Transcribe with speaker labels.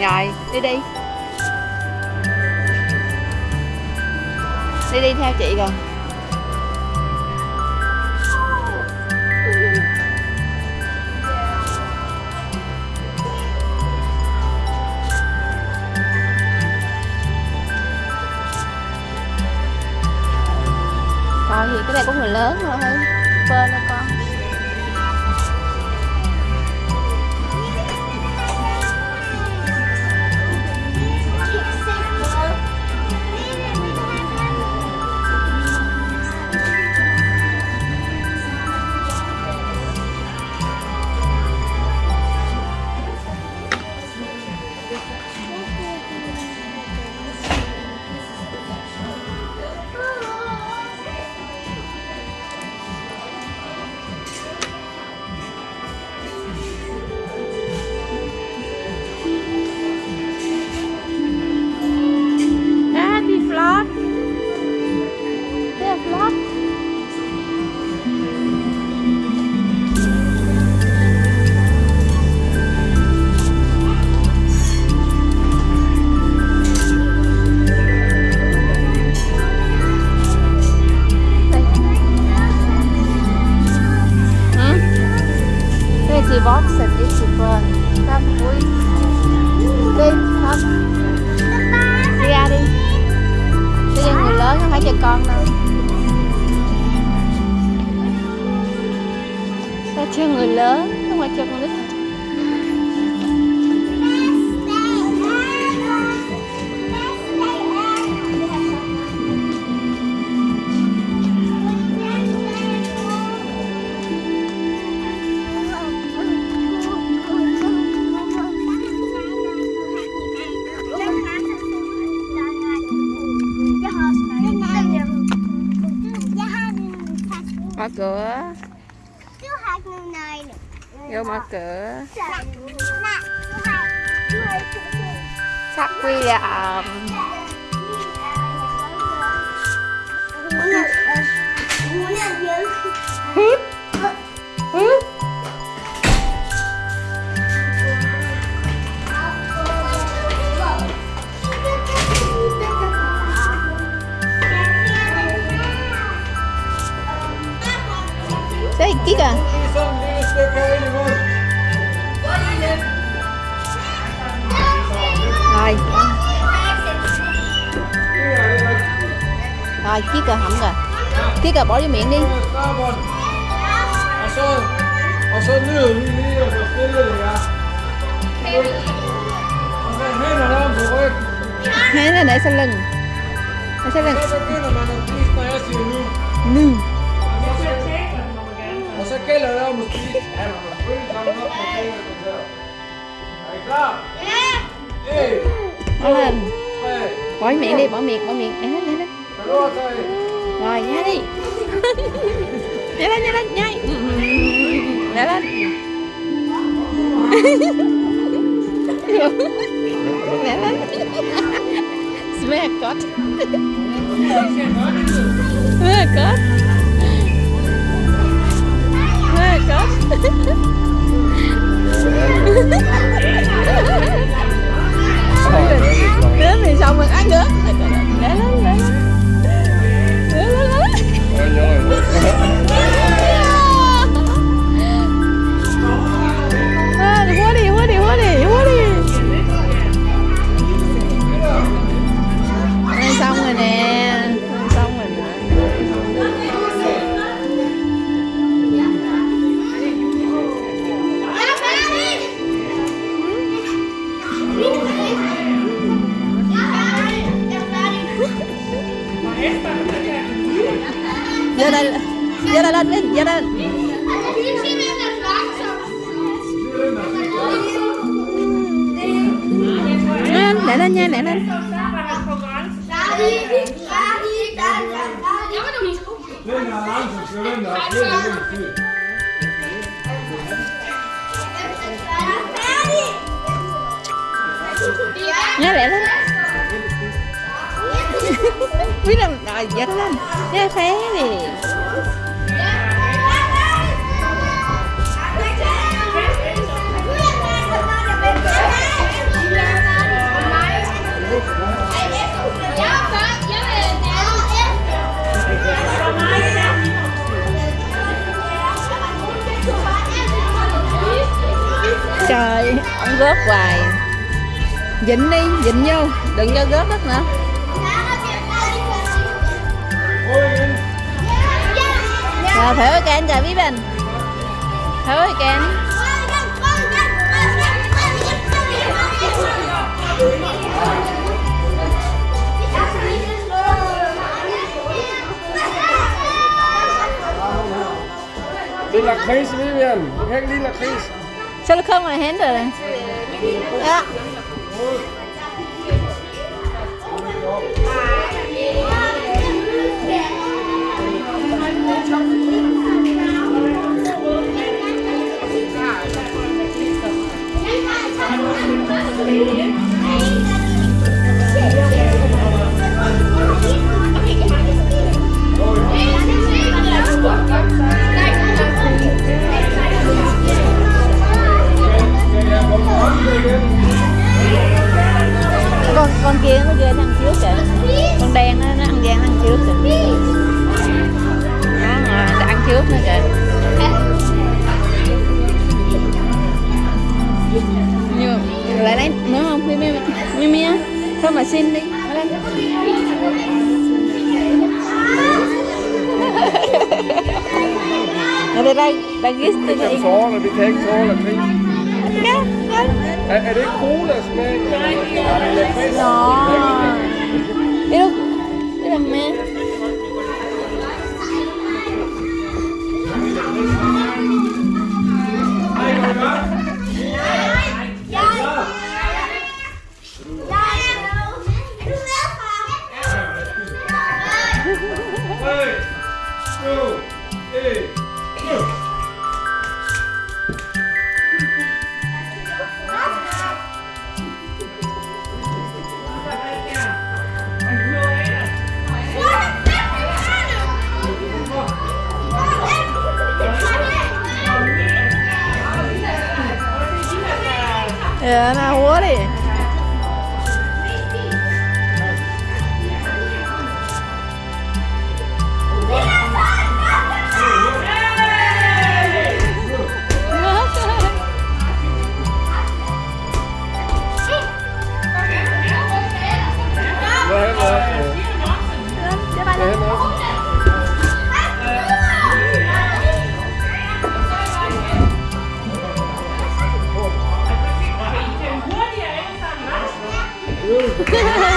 Speaker 1: rồi, đi đi. Đi đi theo chị rồi. Còn gì cái này của người lớn thôi thăm vui. Đi, không? Đi ra đi. Cho cho người lớn không phải cho con đâu. Ta cho người lớn, không phải cho con nít. Cửa, vô mở cửa. Sắc William. Hút, Đây, kia kìa. Rồi, rồi, chiếc kìa, hỏng rồi. Chiếc kìa, bỏ vô miệng đi. Hai nó để sau lưng. Để sau lưng.
Speaker 2: Fingrene der. Er I klar? En,
Speaker 1: Bỏ miệng đi, bỏ miệng, bỏ miệng. Để lên, để lên. Rồi, nhai đi. nhai lên, nhai lên, nhai. Nhai lên. nhai lên. Smell God. Smell God. Đến thì xong rồi ăn nữa.
Speaker 2: Skal den der. lên nha, lidt lên
Speaker 1: Nha, để lên. Biết làm rồi, giơ lên. Nha, phé đi. Trời, ông rớt hoài. Dính đi dính vô, đừng cho rớt đất nữa. Rồi thử cái anh trời bí bình. Thử cái anh Det er lakrids, Vivian. Du kan ikke lide lakrids. Så du kommer og henter det. Ja. Mà xin đi Ở đây. Đây tôi
Speaker 2: Kan
Speaker 1: đi
Speaker 2: Sara, vi kan inte tala Chris.
Speaker 1: Dạ, dạ.
Speaker 2: Är, är det kola som är... Lilla Chris?
Speaker 1: Nó Đi Dạ, nào húa đi Yeah.